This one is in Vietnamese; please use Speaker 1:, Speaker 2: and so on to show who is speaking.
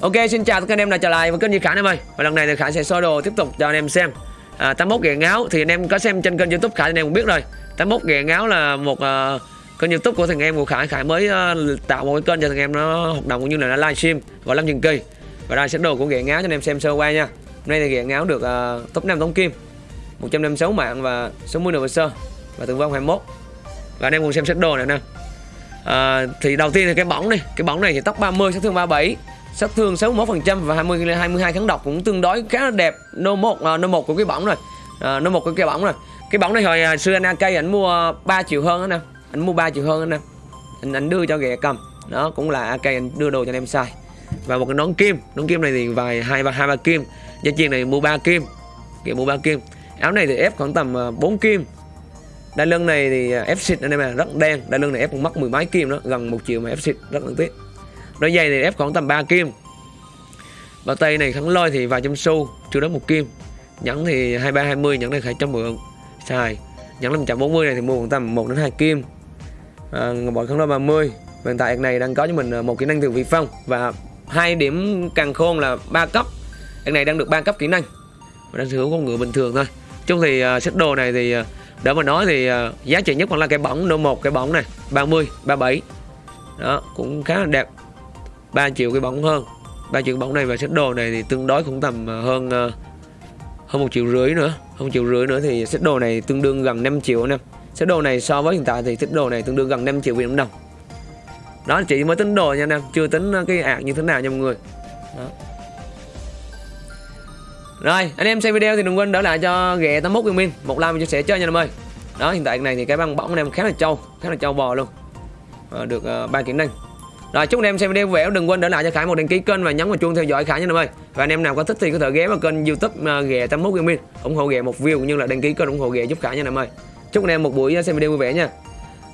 Speaker 1: Ok xin chào tất cả anh em đã trở lại với kênh Duy Khải em ơi. Và lần này thì Khải sẽ soi đồ tiếp tục cho anh em xem. À, 81 ghẹ ngáo thì anh em có xem trên kênh youtube Khải thì anh em cũng biết rồi. 81 ghẹ ngáo là một uh, kênh youtube của thằng em của Khải. Khải mới uh, tạo một cái kênh cho thằng em nó hoạt động cũng như là nó livestream gọi Lâm Dừng Kỳ. Và đây sẽ đồ của ghẹ ngáo cho anh em xem sơ qua nha. Hôm nay thì ghẹ ngáo được uh, top 5 tổng kim 156 mạng và 60 nửa sơ và tử vong 21 Và anh em cùng xem set đồ này nè. À, thì đầu tiên là cái bóng này cái bóng này thì tóc 30 sát thương 37 sát thương 61% và 20 22 kháng độc cũng tương đối khá là đẹp. Nô một à, uh, nô một của cái bóng rồi. À, uh, nô một của cái bóng rồi. Cái bóng này hồi uh, xưa anh AK ảnh mua 3 triệu hơn đó nè. Anh mua 3 triệu hơn đó nè. Anh, anh đưa cho ghẹ cầm. Đó cũng là AK anh đưa đồ cho anh em xài. Và một cái nón kim. Nón kim này thì vài hai ba hai ba kim. Dây chuyền này mua 3 kim. Kiểu mua 3 kim. Áo này thì ép khoảng tầm 4 kim. Đai lưng này thì ép xịt anh em à rất đen. Đai lưng này ép cũng mất mười mấy kim đó gần một triệu mà ép xịt rất là tiếc đôi giày thì ép khoảng tầm 3 kim. Bao tay này kháng lôi thì vài trăm xu chưa đến một kim. Nhẫn thì 23 20 nhẫn này phải cho mượn. Xài. Nhẫn 540 này thì mua khoảng tầm 1 đến 2 kim. À, bọn kháng lôi 30 hiện tại này đang có cho mình à, một kỹ năng từ vị phong và hai điểm càng khôn là ba cấp. Anh này đang được ba cấp kỹ năng. Và đang sở hữu con ngựa bình thường thôi. Chung thì à, uh, set đồ này thì uh, để mà nói thì uh, giá trị nhất vẫn là cái bóng nô một cái bóng này 30 37 đó cũng khá là đẹp. 3 triệu cái bóng hơn 3 triệu cái bóng này và set đồ này thì tương đối cũng tầm ờ, hơn ờ, hơn một triệu rưỡi nữa hơn một triệu rưỡi nữa thì set đồ này tương đương gần 5 triệu nè set đồ này so với hiện tại thì set đồ này tương đương gần 5 triệu Việt Nam đồng đó chỉ mới tính đồ nha anh em chưa tính ờ, cái ạc như thế nào nha mọi người đó. Rồi, anh em xem video thì đừng quên đỡ lại cho ghẹ 81 viên minh một like và chia sẻ chơi nha anh em ơi. Đó, hiện tại này thì cái băng bóng anh em khá là trâu, khá là trâu bò luôn. À, được ba uh, kỹ năng. Rồi, chúc anh em xem video vui vẻ, đừng quên để lại cho Khải một đăng ký kênh và nhấn vào chuông theo dõi Khải nha anh em ơi. Và anh em nào có thích thì có thể ghé vào kênh YouTube ghè 81 gaming ủng hộ ghè một view cũng như là đăng ký kênh ủng hộ ghè giúp Khải nha anh em ơi. Chúc anh em một buổi à, xem video vui vẻ nha.